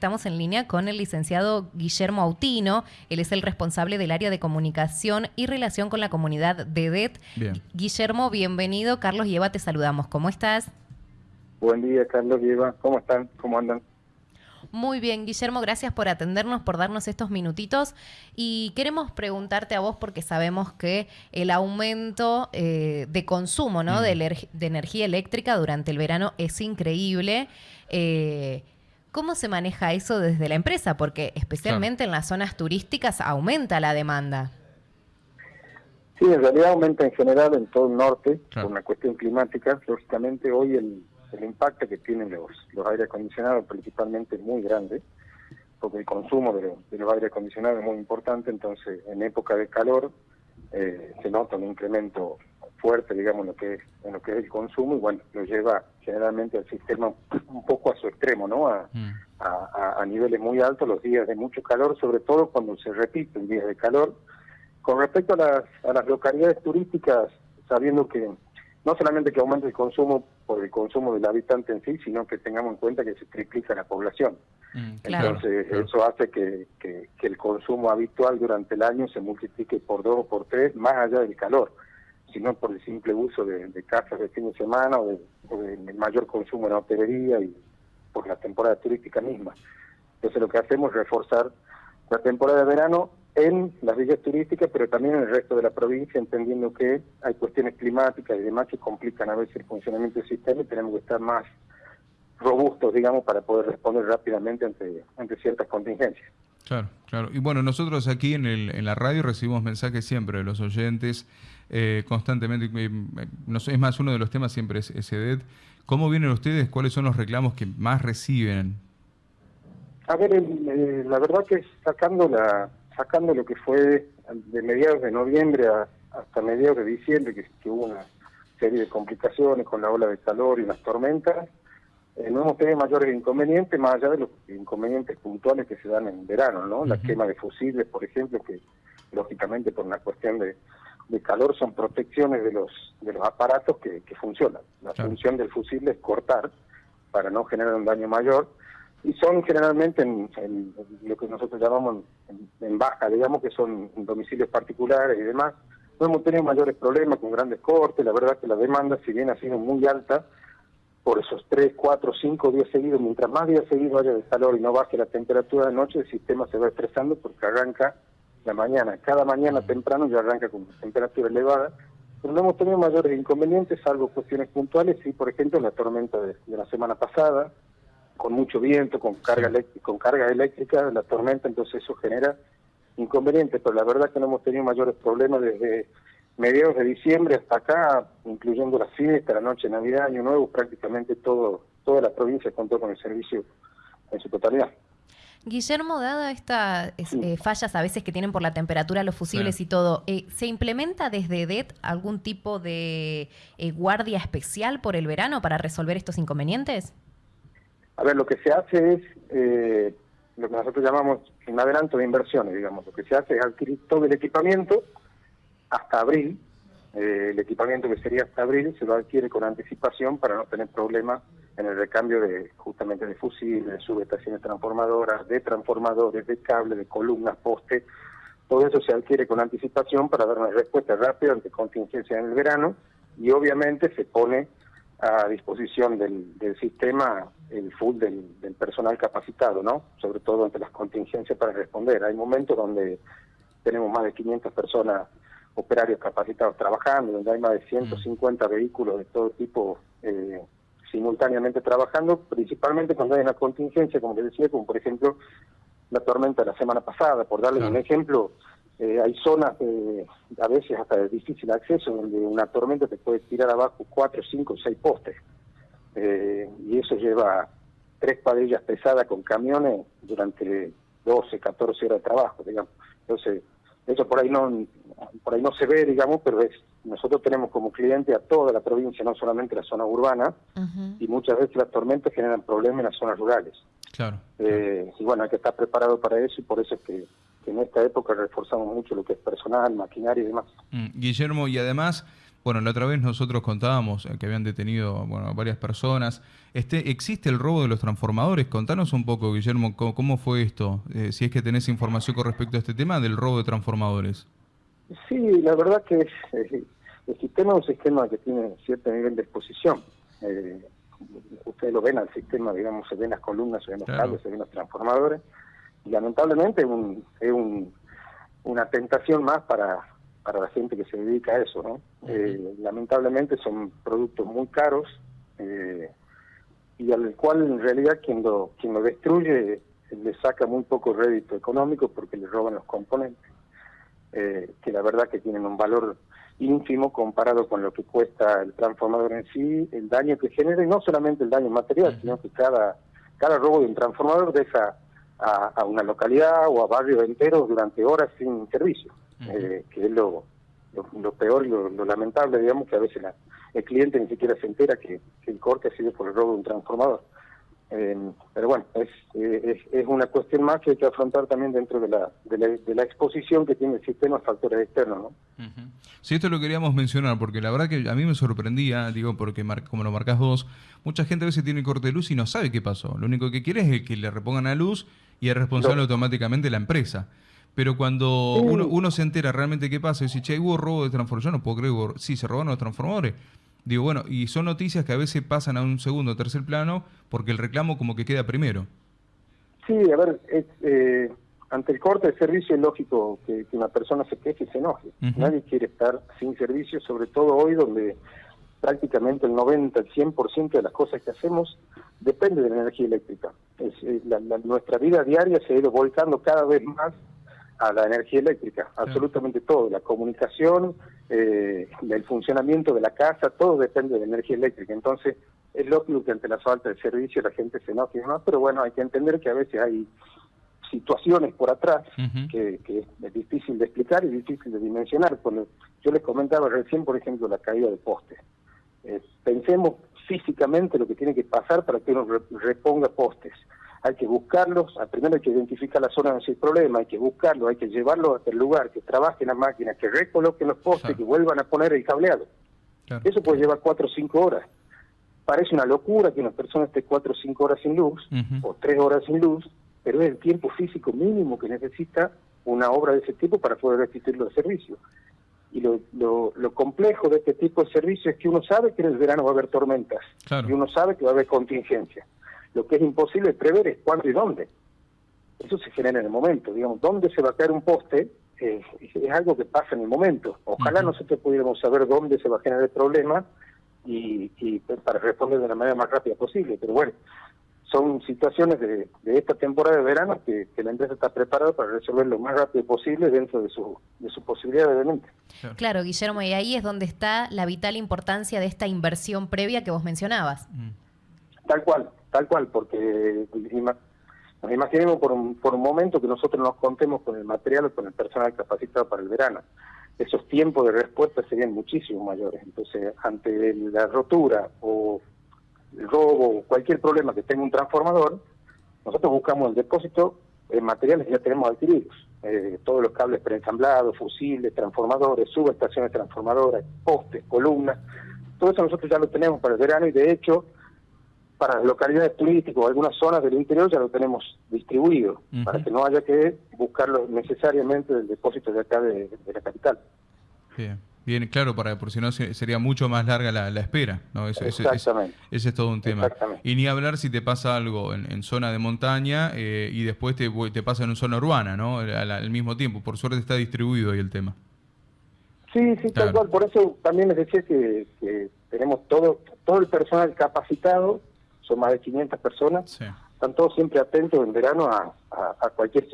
Estamos en línea con el licenciado Guillermo Autino. Él es el responsable del área de comunicación y relación con la comunidad de DET. Guillermo, bienvenido. Carlos y Eva, te saludamos. ¿Cómo estás? Buen día, Carlos y Eva. ¿Cómo están? ¿Cómo andan? Muy bien, Guillermo, gracias por atendernos, por darnos estos minutitos. Y queremos preguntarte a vos, porque sabemos que el aumento eh, de consumo ¿no? de, de, energía eléctrica durante el verano es increíble. Eh, ¿Cómo se maneja eso desde la empresa? Porque especialmente en las zonas turísticas aumenta la demanda. Sí, en realidad aumenta en general en todo el norte por una cuestión climática. Lógicamente hoy el, impacto que tienen los, los aire acondicionados principalmente es muy grande, porque el consumo de, los aire acondicionados es muy importante, entonces en época de calor eh, se nota un incremento fuerte, digamos, en lo que es, en lo que es el consumo y bueno, lo lleva generalmente al sistema un poco a su extremo, ¿no? Mm. A, a, niveles muy altos los días de mucho calor, sobre todo cuando se repiten días de calor. Con respecto a las, a las localidades turísticas, sabiendo que no solamente que aumente el consumo por el consumo del habitante en sí, sino que tengamos en cuenta que se triplica la población. Mm, Entonces, eso hace que, que, que, el consumo habitual durante el año se multiplique por dos o por tres, más allá del calor sino por el simple uso de, de casas de fin de semana o, del mayor consumo en la hotelería y por la temporada turística misma. Entonces lo que hacemos es reforzar la temporada de verano en las villas turísticas, pero también en el resto de la provincia, entendiendo que hay cuestiones climáticas y demás que complican a veces el funcionamiento del sistema y tenemos que estar más robustos, digamos, para poder responder rápidamente ante, ante ciertas contingencias. Claro, claro. Y bueno, nosotros aquí en la radio recibimos mensajes siempre de los oyentes eh, constantemente. Eh, no sé, es más, uno de los temas siempre es EDET. ¿Cómo vienen ustedes? ¿Cuáles son los reclamos que más reciben? A ver, eh, la verdad que sacando la sacando lo que fue de mediados de noviembre hasta mediados de diciembre, que, hubo una serie de complicaciones con la ola de calor y las tormentas, no hemos tenido mayores inconvenientes, más allá de los inconvenientes puntuales que se dan en verano, ¿no? La quema de fusibles, por ejemplo, que lógicamente por una cuestión de, de calor son protecciones de los de los aparatos que, que funcionan. La función del fusible es cortar para no generar un daño mayor y son generalmente en, lo que nosotros llamamos en, baja, digamos que son domicilios particulares y demás. No hemos tenido mayores problemas con grandes cortes, la verdad que la demanda, si bien ha sido muy alta, por esos 3, 4, 5 días seguidos, mientras más días seguidos haya de calor y no baje la temperatura de noche, el sistema se va estresando porque arranca la mañana. Cada mañana temprano ya arranca con temperatura elevada, pero no hemos tenido mayores inconvenientes, salvo cuestiones puntuales, sí, por ejemplo, la tormenta de, la semana pasada, con mucho viento, con carga, con carga eléctrica, la tormenta, entonces eso genera inconvenientes, pero la verdad es que no hemos tenido mayores problemas desde mediados de diciembre hasta acá, incluyendo la fiesta, la noche de Navidad, Año Nuevo, prácticamente todo toda la provincia contó con el servicio en su totalidad. Guillermo, dada estas eh, fallas a veces que tienen por la temperatura los fusibles y todo, eh, ¿se implementa desde DET algún tipo de eh, guardia especial por el verano para resolver estos inconvenientes? A ver, lo que se hace es lo que nosotros llamamos un adelanto de inversiones, digamos. Lo que se hace es adquirir todo el equipamiento hasta abril. el equipamiento que sería hasta abril se lo adquiere con anticipación para no tener problemas en el recambio de justamente de fusibles, de subestaciones transformadoras, de transformadores, de cables, de columnas, postes. Todo eso se adquiere con anticipación para dar una respuesta rápida ante contingencia en el verano y obviamente se pone a disposición del, del sistema el full del, del, personal capacitado, ¿no? Sobre todo ante las contingencias para responder. Hay momentos donde tenemos más de 500 personas operarios capacitados trabajando, donde hay más de 150 mm. vehículos de todo tipo eh, simultáneamente trabajando, principalmente cuando hay una contingencia, como les decía, como por ejemplo la tormenta de la semana pasada. Por darles un ejemplo, eh, hay zonas a veces hasta de difícil acceso, donde una tormenta te puede tirar abajo cuatro, cinco, seis postes. Eh, y eso lleva tres cuadrillas pesadas con camiones durante 12, 14 horas de trabajo, digamos. Entonces, eso por ahí no por ahí no se ve, digamos, pero es nosotros tenemos como cliente a toda la provincia, no solamente la zona urbana, y muchas veces las tormentas generan problemas en las zonas rurales. Claro, eh, Y bueno, hay que estar preparado para eso y por eso es que, en esta época reforzamos mucho lo que es personal, maquinaria y demás. Mm, Guillermo, y además Bueno, la otra vez nosotros contábamos que habían detenido bueno, varias personas. Este, ¿Existe el robo de los transformadores? Contanos un poco, Guillermo, cómo, fue esto, si es que tenés información con respecto a este tema del robo de transformadores. Sí, la verdad que el sistema es un sistema que tiene cierto nivel de exposición. Eh, ustedes lo ven al sistema, digamos, se ven las columnas, se ven los cables, se ven los transformadores. Y lamentablemente es, un, es un, una tentación más para, para la gente que se dedica a eso. ¿no? Eh, lamentablemente son productos muy caros eh, y al cual en realidad quien lo, quien lo destruye le saca muy poco rédito económico porque le roban los componentes, que la verdad que tienen un valor ínfimo comparado con lo que cuesta el transformador en sí, el daño que genera, y no solamente el daño material, sino que cada, cada robo de un transformador deja a, una localidad o a barrios enteros durante horas sin servicio, eh, que es lo, lo, peor y lo, lamentable, digamos, que a veces el cliente ni siquiera se entera que, que el corte ha sido por el robo de un transformador. Eh, pero bueno, es, es, una cuestión más que hay que afrontar también dentro de la, de la, exposición que tiene el sistema a factores externos. ¿no? Sí, esto lo queríamos mencionar, porque la verdad que a mí me sorprendía, digo, porque como lo marcas vos, mucha gente a veces tiene corte de luz y no sabe qué pasó. Lo único que quiere es que le repongan a luz y es responsable automáticamente la empresa. Pero cuando uno, uno se entera realmente qué pasa, y dice, che, hubo robo de transformadores, yo no puedo creer, sí, se robaron los transformadores Digo, bueno, y son noticias que a veces pasan a un segundo o tercer plano porque el reclamo como que queda primero. Sí, a ver, eh, ante el corte de servicio es lógico que, una persona se queje y se enoje. Nadie quiere estar sin servicio, sobre todo hoy donde prácticamente el 90, el 100% de las cosas que hacemos depende de la energía eléctrica. Es, eh, nuestra vida diaria se ha ido volcando cada vez más a la energía eléctrica, absolutamente todo, la comunicación, eh, el funcionamiento de la casa, todo depende de la energía eléctrica. Entonces, es lógico que ante la falta de servicio la gente se enoje, ¿no? pero bueno, hay que entender que a veces hay situaciones por atrás que, es difícil de explicar y difícil de dimensionar. Cuando yo les comentaba recién, por ejemplo, la caída de postes. Eh, pensemos físicamente lo que tiene que pasar para que uno reponga postes hay que buscarlos, primero hay que identificar la zona donde hay problema, hay que buscarlos, hay que llevarlos a el lugar, que trabajen las máquinas, que recoloquen los postes, que vuelvan a poner el cableado. Eso puede llevar cuatro o cinco horas. Parece una locura que una persona esté cuatro o cinco horas sin luz, o tres horas sin luz, pero es el tiempo físico mínimo que necesita una obra de ese tipo para poder restituirlo de servicio. Y lo, lo, complejo de este tipo de servicio es que uno sabe que en el verano va a haber tormentas, y uno sabe que va a haber contingencia. Lo que es imposible prever es cuándo y dónde. Eso se genera en el momento. Digamos, dónde se va a caer un poste es algo que pasa en el momento. Ojalá nosotros pudiéramos saber dónde se va a generar el problema y, para responder de la manera más rápida posible. Pero bueno, son situaciones de, esta temporada de verano que, la empresa está preparada para resolver lo más rápido posible dentro de su, de su posibilidad de mente. Claro, Guillermo, y ahí es donde está la vital importancia de esta inversión previa que vos mencionabas. Tal cual, tal cual, porque nos imaginemos por un, por un momento que nosotros nos contemos con el material o con el personal capacitado para el verano. Esos tiempos de respuesta serían muchísimo mayores. Entonces, ante la rotura o el robo o cualquier problema que tenga un transformador, nosotros buscamos el depósito de materiales que ya tenemos adquiridos. Eh, todos los cables preensamblados, fusiles, transformadores, subestaciones transformadoras, postes, columnas, todo eso nosotros ya lo tenemos para el verano y de hecho para las localidades turísticas o algunas zonas del interior ya lo tenemos distribuido, para que no haya que buscarlo necesariamente del depósito de acá de, la capital. Bien. Bien, claro, para, por si no sería mucho más larga la, espera, ¿no? Exactamente. ese es todo un tema. Y ni hablar si te pasa algo en, zona de montaña eh, y después te, te pasa en una zona urbana, ¿no? Al, mismo tiempo. Por suerte está distribuido ahí el tema. Sí, sí, tal cual. Por eso también les decía que, que tenemos todo, todo el personal capacitado son más de 500 personas, están todos siempre atentos en verano a, cualquier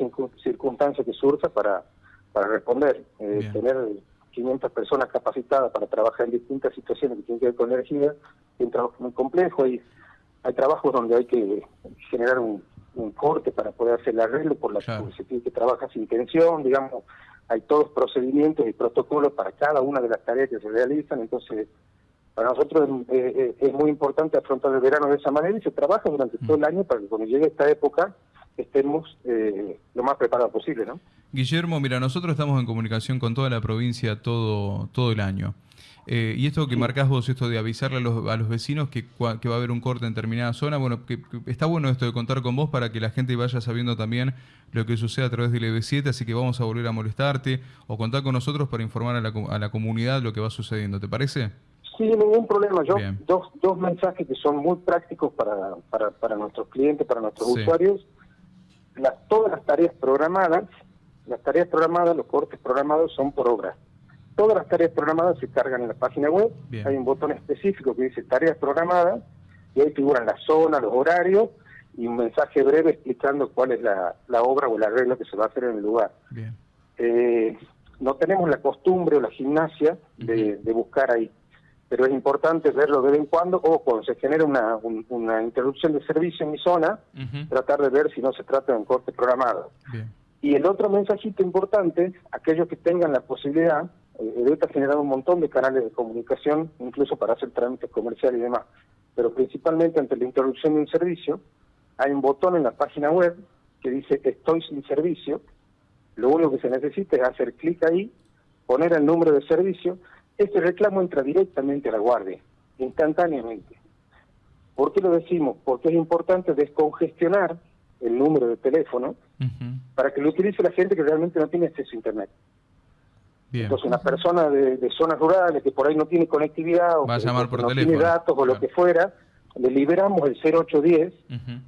circunstancia que surja para, para responder. Eh, tener 500 personas capacitadas para trabajar en distintas situaciones que tienen que ver con energía es un trabajo muy complejo. Y hay trabajos donde hay que generar un, corte para poder hacer el arreglo por la que se tiene que trabajar sin tensión, digamos, hay todos procedimientos y protocolos para cada una de las tareas que se realizan, entonces para nosotros es, muy importante afrontar el verano de esa manera y se trabaja durante todo el año para que cuando llegue esta época estemos eh, lo más preparados posible, ¿no? Guillermo, mira, nosotros estamos en comunicación con toda la provincia todo, todo el año. Eh, y esto que marcás vos, esto de avisarle a los, a los vecinos que, que, va a haber un corte en determinada zona, bueno, que, está bueno esto de contar con vos para que la gente vaya sabiendo también lo que sucede a través del EV7, así que vamos a volver a molestarte o contar con nosotros para informar a la, a la comunidad lo que va sucediendo, ¿te parece? Sí, ningún problema. Yo, dos, dos mensajes que son muy prácticos para, para, para nuestros clientes, para nuestros usuarios. Las, todas las tareas programadas, las tareas programadas, los cortes programados son por obra. Todas las tareas programadas se cargan en la página web. Hay un botón específico que dice tareas programadas y ahí figuran la zona, los horarios y un mensaje breve explicando cuál es la, la obra o el arreglo que se va a hacer en el lugar. Eh, no tenemos la costumbre o la gimnasia de, buscar ahí, pero es importante verlo de vez en cuando o cuando se genera una, una interrupción de servicio en mi zona, tratar de ver si no se trata de un corte programado. Y el otro mensajito importante, aquellos que tengan la posibilidad, eh, ha generado un montón de canales de comunicación, incluso para hacer trámites comerciales y demás, pero principalmente ante la interrupción de un servicio, hay un botón en la página web que dice estoy sin servicio, lo único que se necesita es hacer clic ahí, poner el número de servicio, este reclamo entra directamente a la guardia, instantáneamente. ¿Por qué lo decimos? Porque es importante descongestionar el número de teléfono para que lo utilice la gente que realmente no tiene acceso a Internet. Entonces, una persona de, zonas rurales que por ahí no tiene conectividad o Va a llamar por no teléfono. tiene datos o lo que fuera, le liberamos el 0810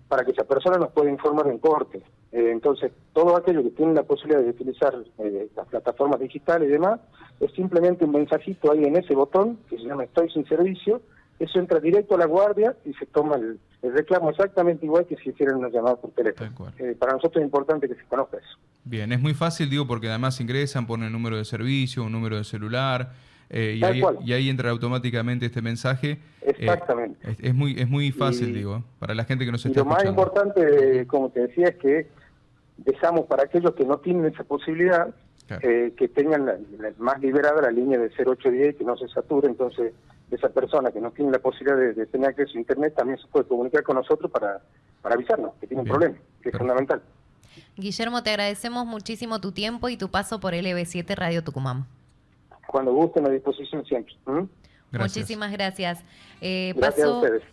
para que esa persona nos pueda informar en corte. Eh, entonces, todos aquellos que tienen la posibilidad de utilizar eh, las plataformas digitales y demás, es simplemente un mensajito ahí en ese botón que se llama Estoy sin servicio, eso entra directo a la guardia y se toma el, reclamo exactamente igual que si hicieran una llamada por teléfono. Eh, para nosotros es importante que se conozca eso. Bien, es muy fácil, digo, porque además ingresan, ponen el número de servicio, un número de celular, eh, y, ahí, y, ahí, entra automáticamente este mensaje. Eh, Exactamente. es, muy es muy fácil, digo, para la gente que nos está y lo más importante, como te decía, es que dejamos para aquellos que no tienen esa posibilidad, que tengan más liberada la línea de 0810 y que no se sature, entonces esa persona que no tiene la posibilidad de, tener acceso a Internet también se puede comunicar con nosotros para, para avisarnos que tiene un problema, que es fundamental. Guillermo, te agradecemos muchísimo tu tiempo y tu paso por LB7 Radio Tucumán. Cuando gusten, a disposición siempre. Muchísimas gracias. Eh, gracias a ustedes.